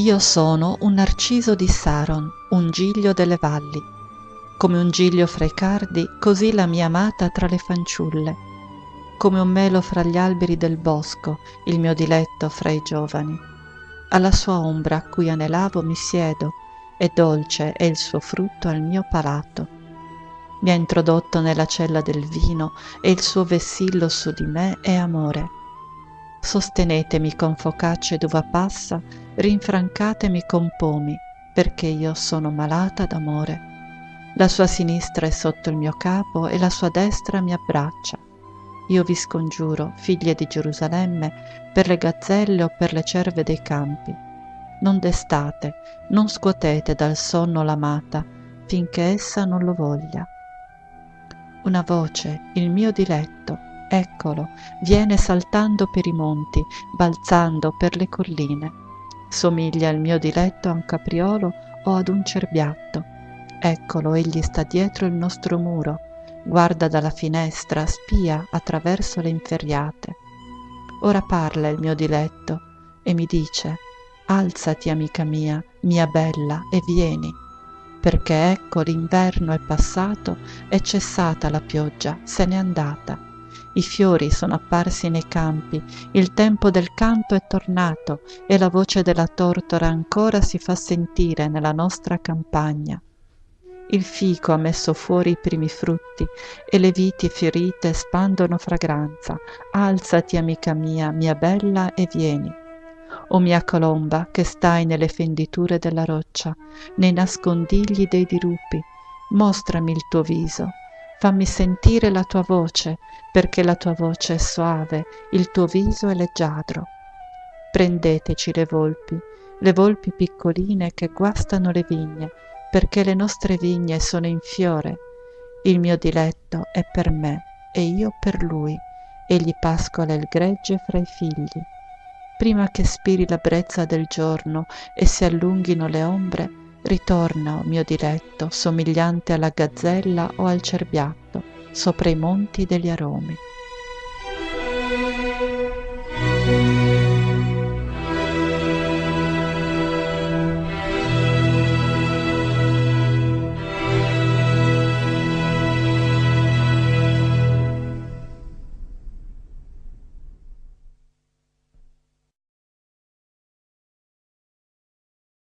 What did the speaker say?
Io sono un narciso di Saron, un giglio delle valli. Come un giglio fra i cardi, così la mia amata tra le fanciulle. Come un melo fra gli alberi del bosco, il mio diletto fra i giovani. Alla sua ombra a cui anelavo mi siedo, e dolce è il suo frutto al mio palato. Mi ha introdotto nella cella del vino e il suo vessillo su di me è amore sostenetemi con focacce d'uva passa, rinfrancatemi con pomi, perché io sono malata d'amore. La sua sinistra è sotto il mio capo e la sua destra mi abbraccia. Io vi scongiuro, figlie di Gerusalemme, per le gazzelle o per le cerve dei campi. Non destate, non scuotete dal sonno l'amata, finché essa non lo voglia. Una voce, il mio diletto, Eccolo, viene saltando per i monti, balzando per le colline. Somiglia al mio diletto a un capriolo o ad un cerbiatto. Eccolo, egli sta dietro il nostro muro, guarda dalla finestra, spia attraverso le inferriate. Ora parla il mio diletto e mi dice, alzati amica mia, mia bella, e vieni, perché ecco l'inverno è passato, è cessata la pioggia, se n'è andata i fiori sono apparsi nei campi, il tempo del canto è tornato e la voce della tortora ancora si fa sentire nella nostra campagna. Il fico ha messo fuori i primi frutti e le viti fiorite spandono fragranza. Alzati, amica mia, mia bella, e vieni. O mia colomba, che stai nelle fenditure della roccia, nei nascondigli dei dirupi, mostrami il tuo viso, fammi sentire la tua voce, perché la tua voce è soave, il tuo viso è leggiadro. Prendeteci le volpi, le volpi piccoline che guastano le vigne, perché le nostre vigne sono in fiore. Il mio diletto è per me e io per lui, egli pascola il gregge fra i figli. Prima che spiri la brezza del giorno e si allunghino le ombre, ritorna, o mio diletto, somigliante alla gazzella o al cerbiatto, sopra i monti degli aromi.